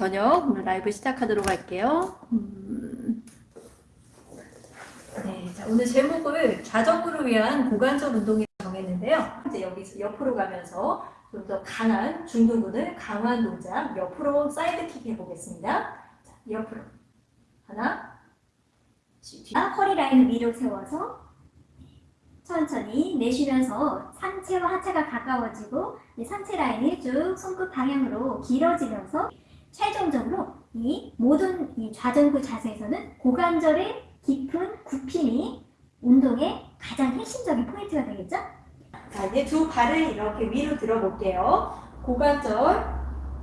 저녁 오늘 라이브 시작하도록 할게요. 음. 네, 자, 오늘 제목을 자전거를 위한 고관절 운동이라고 정했는데요. 이제 여기서 옆으로 가면서 좀 더 강한 중둔근을 강한 동작 옆으로 side kick 해보겠습니다. 자, 옆으로 하나, 뒤, 아, 허리 라인을 위로 세워서 천천히 내쉬면서 상체와 하체가 가까워지고 이 상체 라인이 쭉 손끝 방향으로 길어지면서 최종적으로 이 모든 이 좌전구 자세에서는 고관절의 깊은 굽힘이 운동의 가장 핵심적인 포인트가 되겠죠? 자, 이제 두 발을 이렇게 위로 들어볼게요. 고관절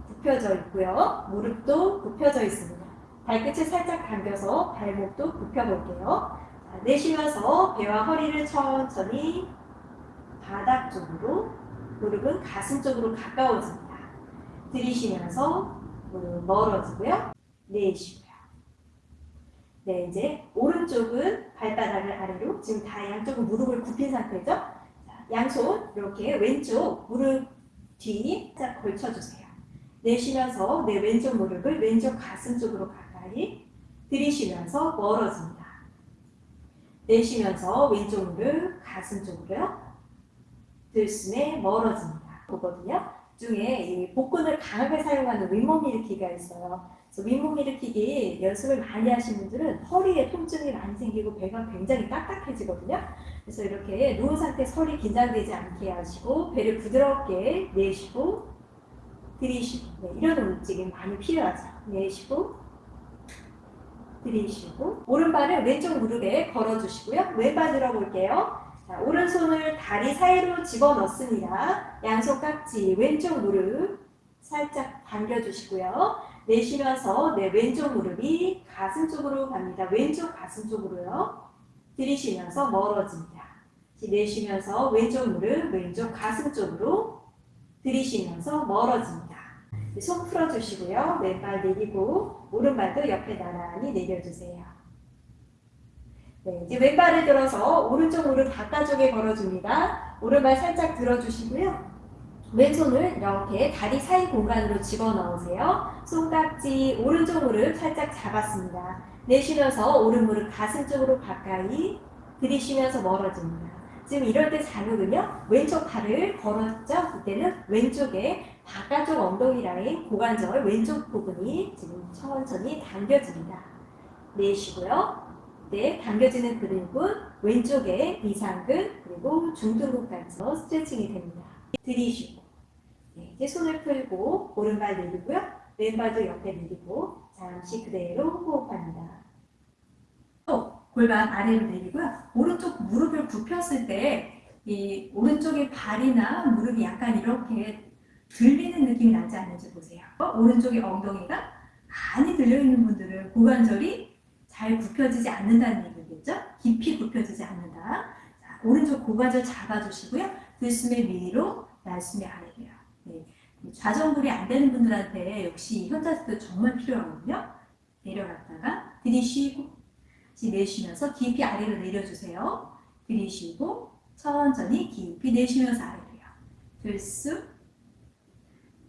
굽혀져 있고요. 무릎도 굽혀져 있습니다. 발끝을 살짝 당겨서 발목도 굽혀볼게요. 자, 내쉬면서 배와 허리를 천천히 바닥 쪽으로, 무릎은 가슴 쪽으로 가까워집니다. 들이쉬면서 멀어지고요. 내쉬고요. 네, 이제 오른쪽은 발바닥을 아래로, 지금 다 양쪽은 무릎을 굽힌 상태죠? 자, 양손 이렇게 왼쪽 무릎 뒤 살짝 걸쳐주세요. 내쉬면서 내 왼쪽 무릎을 왼쪽 가슴 쪽으로 가까이 들이쉬면서 멀어집니다. 내쉬면서 왼쪽 무릎 가슴 쪽으로요. 들숨에 멀어집니다. 보거든요. 중에 이 복근을 강하게 사용하는 윗몸 일으키기가 있어요. 그래서 윗몸 일으키기 연습을 많이 하신 분들은 허리에 통증이 많이 생기고 배가 굉장히 딱딱해지거든요. 그래서 이렇게 누운 상태에서 허리 긴장되지 않게 하시고 배를 부드럽게 내쉬고 들이쉬고 네, 이런 움직임 많이 필요하죠. 내쉬고 들이쉬고 오른발을 왼쪽 무릎에 걸어주시고요. 왼발 들어볼게요. 자, 오른손을 다리 사이로 집어넣습니다. 양손 깍지 왼쪽 무릎 살짝 당겨주시고요. 내쉬면서 내 왼쪽 무릎이 가슴 쪽으로 갑니다. 왼쪽 가슴 쪽으로요. 들이쉬면서 멀어집니다. 내쉬면서 왼쪽 무릎 왼쪽 가슴 쪽으로 들이쉬면서 멀어집니다. 손 풀어주시고요. 왼발 내리고 오른발도 옆에 나란히 내려주세요. 네, 이제 왼발을 들어서 오른쪽 무릎 바깥쪽에 걸어줍니다. 오른발 살짝 들어주시고요. 왼손을 이렇게 다리 사이 공간으로 집어넣으세요. 손깍지 오른쪽 무릎 살짝 잡았습니다. 내쉬면서 오른 무릎 가슴 쪽으로 가까이 들이쉬면서 멀어집니다. 지금 이럴 때 자극은요. 왼쪽 발을 걸었죠. 이때는 왼쪽에 바깥쪽 엉덩이 라인 고관절 왼쪽 부분이 지금 천천히 당겨집니다. 내쉬고요. 네, 당겨지는 근육은 왼쪽에 이상근 그리고 중둔근까지 스트레칭이 됩니다. 들이쉬고 네, 이제 손을 풀고 오른발 내리고요. 왼발도 옆에 내리고 잠시 그대로 호흡합니다. 또 골반 아래로 내리고요. 오른쪽 무릎을 굽혔을 때 이 오른쪽의 발이나 무릎이 약간 이렇게 들리는 느낌이 나지 않는지 보세요. 오른쪽의 엉덩이가 많이 들려있는 분들은 고관절이 잘 굽혀지지 않는다는 얘기겠죠? 깊이 굽혀지지 않는다. 자, 오른쪽 고관절 잡아주시고요. 들숨에 위로, 날숨에 아래로요. 네. 좌전굴이 안 되는 분들한테 역시 현자세도 정말 필요하거든요. 내려갔다가 들이쉬고 다시 내쉬면서 깊이 아래로 내려주세요. 들이쉬고 천천히 깊이 내쉬면서 아래로요. 들숨,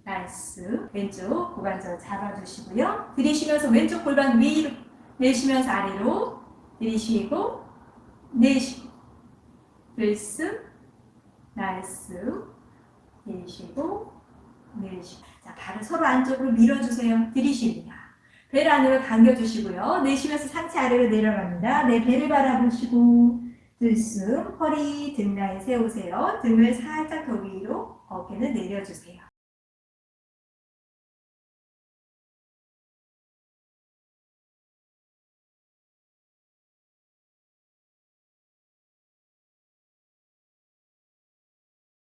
날숨, 왼쪽 고관절 잡아주시고요. 들이쉬면서 왼쪽 골반 위로 내쉬면서 아래로 들이쉬고 내쉬고 들숨, 날숨, 내쉬고 내쉬고 자, 발을 서로 안쪽으로 밀어주세요. 들이쉽니다. 배를 안으로 당겨주시고요. 내쉬면서 상체 아래로 내려갑니다. 내 배를 바라보시고 들숨, 허리 등 라인 세우세요. 등을 살짝 더 위로 어깨는 내려주세요.